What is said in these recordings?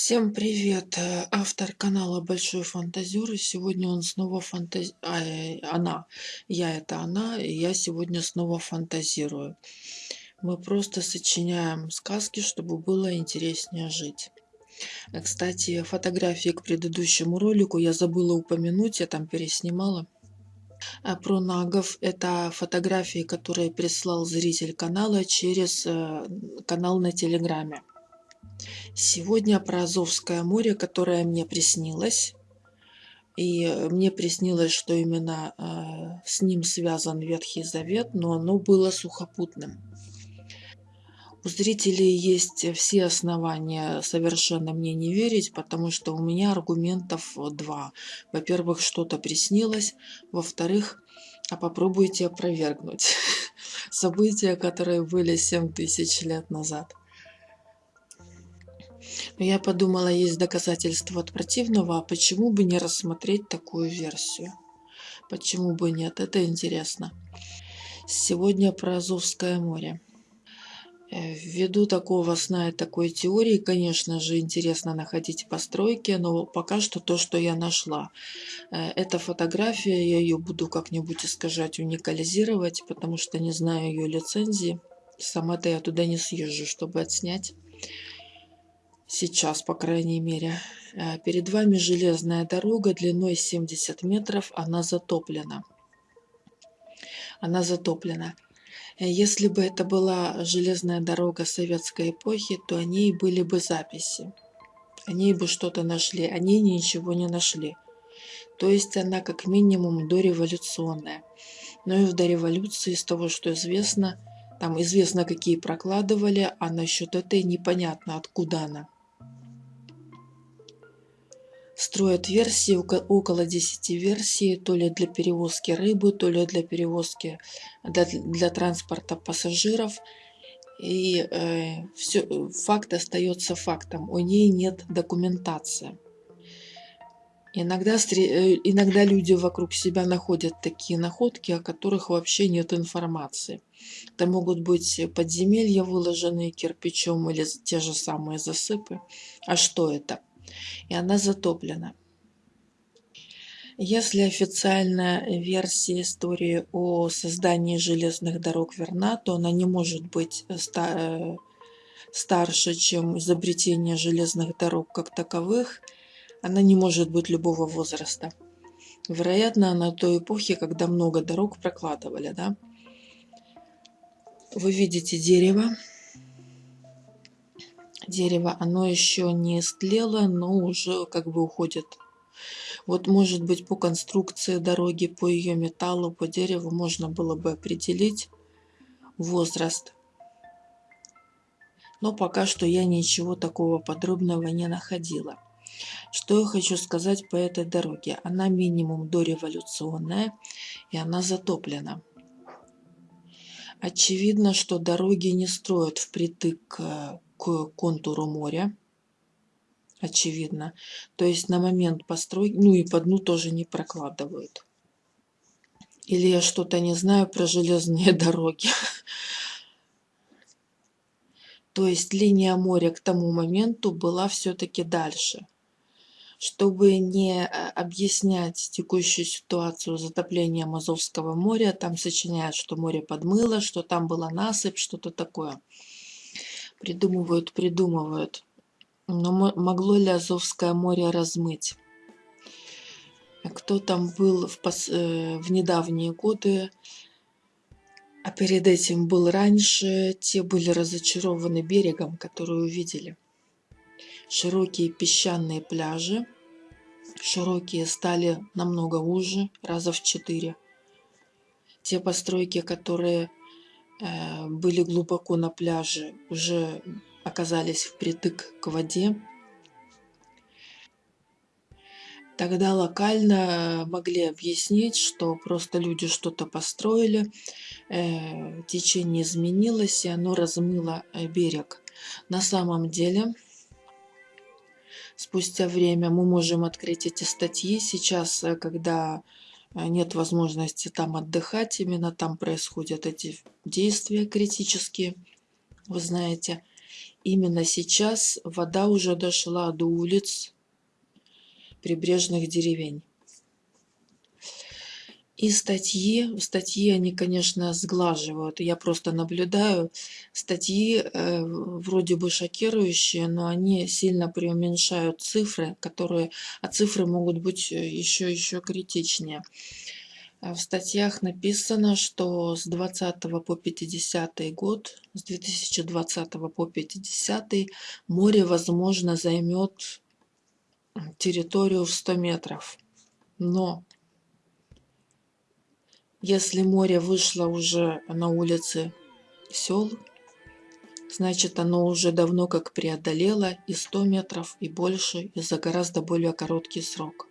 Всем привет! Э, автор канала Большой Фантазер. И сегодня он снова фантаз... а, э, она. Я это она, и я сегодня снова фантазирую. Мы просто сочиняем сказки, чтобы было интереснее жить. Э, кстати, фотографии к предыдущему ролику я забыла упомянуть, я там переснимала. А про нагов это фотографии, которые прислал зритель канала через канал на Телеграме. Сегодня про Азовское море, которое мне приснилось. И мне приснилось, что именно э, с ним связан Ветхий Завет, но оно было сухопутным. У зрителей есть все основания совершенно мне не верить, потому что у меня аргументов два. Во-первых, что-то приснилось. Во-вторых, а попробуйте опровергнуть события, которые были 7 тысяч лет назад. Но я подумала, есть доказательства от противного, а почему бы не рассмотреть такую версию? Почему бы нет? Это интересно. Сегодня про Азовское море. Э, ввиду такого сна и такой теории, конечно же, интересно находить постройки, но пока что то, что я нашла. Э, эта фотография, я ее буду как-нибудь искажать, уникализировать, потому что не знаю ее лицензии. Сама-то я туда не съезжу, чтобы отснять сейчас, по крайней мере. Э, перед вами железная дорога длиной 70 метров, она затоплена. Она затоплена. Э, если бы это была железная дорога советской эпохи, то о ней были бы записи. О ней бы что-то нашли, о ней ничего не нашли. То есть она как минимум дореволюционная. Но и в дореволюции, из того, что известно, там известно, какие прокладывали, а насчет этой непонятно, откуда она строят версии, около 10 версий, то ли для перевозки рыбы, то ли для перевозки, для, для транспорта пассажиров. И э, все, факт остается фактом, у ней нет документации. Иногда, э, иногда люди вокруг себя находят такие находки, о которых вообще нет информации. Это могут быть подземелья, выложенные кирпичом, или те же самые засыпы. А что это? И она затоплена. Если официальная версия истории о создании железных дорог верна, то она не может быть ста старше, чем изобретение железных дорог как таковых. Она не может быть любого возраста. Вероятно, на той эпохе, когда много дорог прокладывали. Да? Вы видите дерево, дерево, оно еще не истлело, но уже как бы уходит. Вот может быть по конструкции дороги, по ее металлу, по дереву можно было бы определить возраст. Но пока что я ничего такого подробного не находила. Что я хочу сказать по этой дороге? Она минимум дореволюционная и она затоплена. Очевидно, что дороги не строят впритык к контуру моря. Очевидно. То есть на момент постройки, ну и по дну тоже не прокладывают. Или я что-то не знаю про железные дороги. То есть линия моря к тому моменту была все-таки дальше. Чтобы не э, объяснять текущую ситуацию затопления Азовского моря, там сочиняют, что море подмыло, что там была насыпь, что-то такое придумывают, придумывают. Но могло ли Азовское море размыть? Кто там был в, пос... Э, в недавние годы, а перед этим был раньше, те были разочарованы берегом, который увидели. Широкие песчаные пляжи, широкие стали намного уже, раза в четыре. Те постройки, которые были глубоко на пляже, уже оказались впритык к воде. Тогда локально могли объяснить, что просто люди что-то построили, э, течение изменилось, и оно размыло э, берег. На самом деле, спустя время мы можем открыть эти статьи. Сейчас, э, когда нет возможности там отдыхать, именно там происходят эти действия критические, вы знаете. именно сейчас вода уже дошла до улиц прибрежных деревень. И статьи, статьи они, конечно, сглаживают. Я просто наблюдаю. Статьи э, вроде бы шокирующие, но они сильно преуменьшают цифры, которые, а цифры могут быть еще, еще критичнее. В статьях написано, что с 20 по 50 год, с 2020 по 50 море, возможно, займет территорию в 100 метров. Но если море вышло уже на улицы сел, значит оно уже давно как преодолело и 100 метров, и больше, и за гораздо более короткий срок.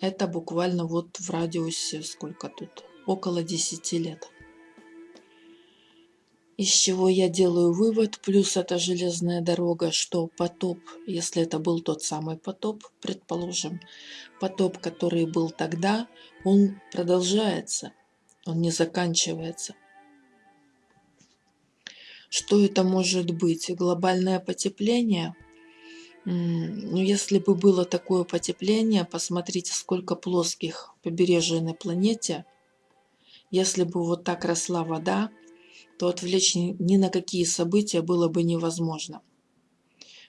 Это буквально вот в радиусе, сколько тут, около 10 лет. Из чего я делаю вывод, плюс это железная дорога, что потоп, если это был тот самый потоп, предположим, потоп, который был тогда, он продолжается он не заканчивается. Что это может быть? Глобальное потепление? Ну, если бы было такое потепление, посмотрите, сколько плоских побережий на планете. Если бы вот так росла вода, то отвлечь ни на какие события было бы невозможно.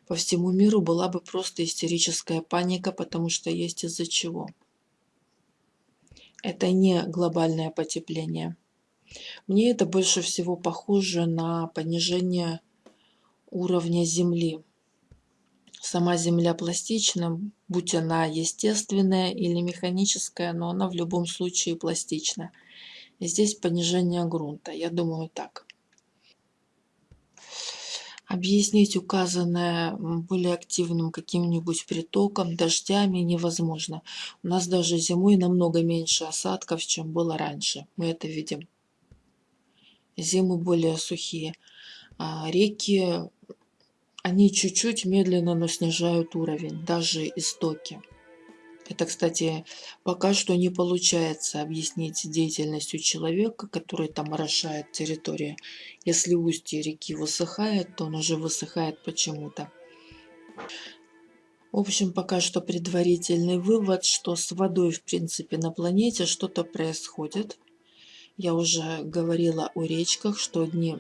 По всему миру была бы просто истерическая паника, потому что есть из-за чего. Это не глобальное потепление. Мне это больше всего похоже на понижение уровня Земли. Сама Земля пластична, будь она естественная или механическая, но она в любом случае пластична. И здесь понижение грунта, я думаю так. Объяснить указанное более активным каким-нибудь притоком, дождями невозможно. У нас даже зимой намного меньше осадков, чем было раньше. Мы это видим. Зимы более сухие. А реки, они чуть-чуть медленно, но снижают уровень, даже истоки. Это, кстати, пока что не получается объяснить деятельностью человека, который там орошает территорию. Если устье реки высыхает, то он уже высыхает почему-то. В общем, пока что предварительный вывод, что с водой, в принципе, на планете что-то происходит. Я уже говорила о речках, что одни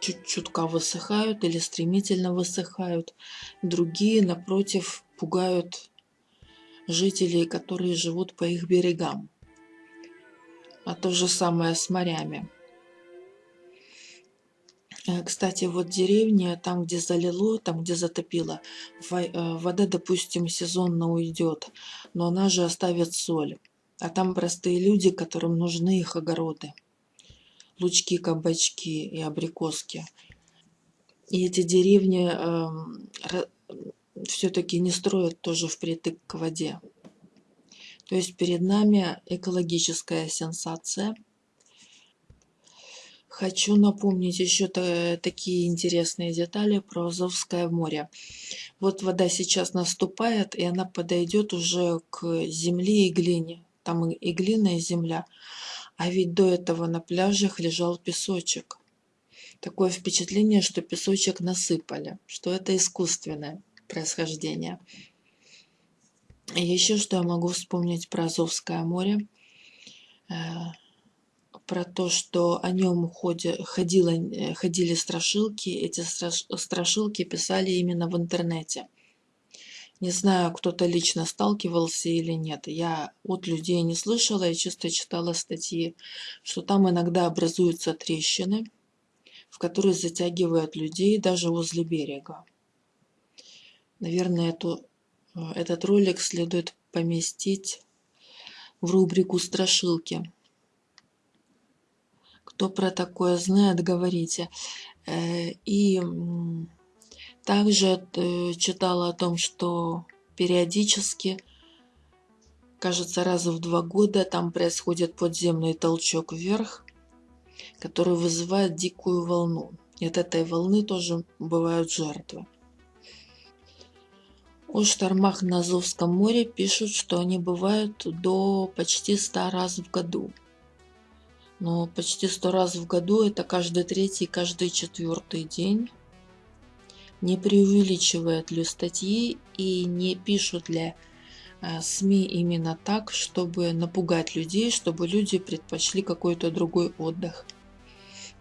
чуть-чутка высыхают или стремительно высыхают, другие, напротив, пугают жителей, которые живут по их берегам. А то же самое с морями. Э, кстати, вот деревня, там, где залило, там, где затопило, э, вода, допустим, сезонно уйдет, но она же оставит соль. А там простые люди, которым нужны их огороды. Лучки, кабачки и абрикоски. И эти деревни э, все-таки не строят тоже впритык к воде. То есть перед нами экологическая сенсация. Хочу напомнить еще такие интересные детали про Азовское море. Вот вода сейчас наступает, и она подойдет уже к земле и глине. Там и глина, и земля. А ведь до этого на пляжах лежал песочек. Такое впечатление, что песочек насыпали, что это искусственное происхождения. Еще что я могу вспомнить про Азовское море. Э, про то, что о нем ходило, э, ходили страшилки. Эти страшилки писали именно в интернете. Не знаю, кто-то лично сталкивался или нет. Я от людей не слышала, я чисто читала статьи, что там иногда образуются трещины, в которые затягивают людей даже возле берега. Наверное, эту, э, этот ролик следует поместить в рубрику «Страшилки». Кто про такое знает, говорите. Э, и также э, читала о том, что периодически, кажется, раз в два года там происходит подземный толчок вверх, который вызывает дикую волну. И от этой волны тоже бывают жертвы. О штормах на Азовском море пишут, что они бывают до почти 100 раз в году. Но почти 100 раз в году это каждый третий, каждый четвертый день. не преувеличивают ли статьи и не пишут ли э, СМИ именно так, чтобы напугать людей, чтобы люди предпочли какой-то другой отдых.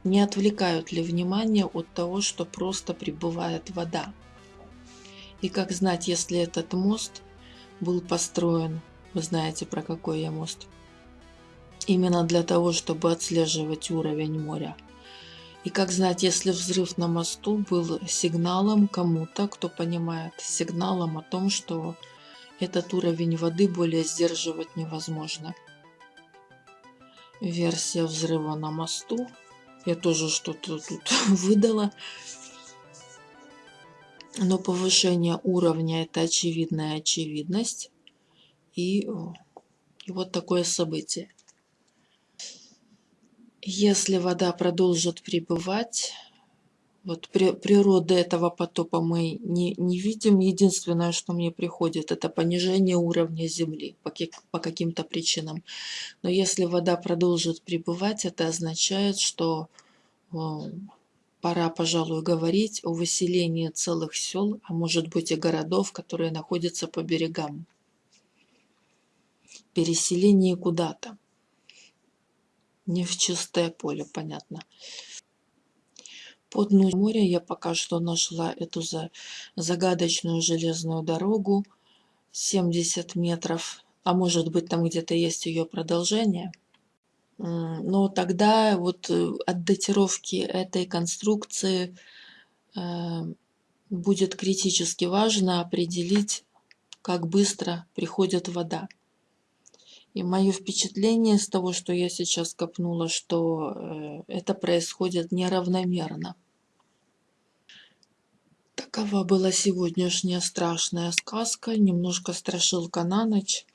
Не отвлекают ли внимание от того, что просто прибывает вода. И как знать, если этот мост был построен, вы знаете про какой я мост, именно для того, чтобы отслеживать уровень моря. И как знать, если взрыв на мосту был сигналом кому-то, кто понимает, сигналом о том, что этот уровень воды более сдерживать невозможно. Версия взрыва на мосту. Я тоже что-то тут выдала. Но повышение уровня это очевидная очевидность. И, и вот такое событие. Если вода продолжит пребывать, вот при, природы этого потопа мы не, не видим. Единственное, что мне приходит, это понижение уровня Земли по, по каким-то причинам. Но если вода продолжит пребывать, это означает, что пора, пожалуй, говорить о выселении целых сел, а может быть и городов, которые находятся по берегам. Переселение куда-то. Не в чистое поле, понятно. Под дну моря я пока что нашла эту за, загадочную железную дорогу 70 метров, а может быть там где-то есть ее продолжение. Но тогда вот э, от датировки этой конструкции э, будет критически важно определить, как быстро приходит вода. И мое впечатление с того, что я сейчас копнула, что э, это происходит неравномерно. Такова была сегодняшняя страшная сказка, немножко страшилка на ночь.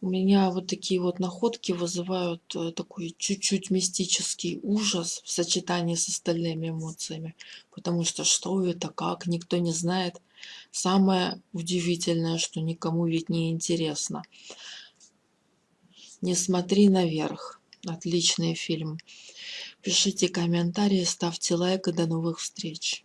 У меня вот такие вот находки вызывают э, такой чуть-чуть мистический ужас в сочетании с остальными эмоциями. Потому что что это, как, никто не знает. Самое удивительное, что никому ведь не интересно. Не смотри наверх. Отличный фильм. Пишите комментарии, ставьте лайк и до новых встреч.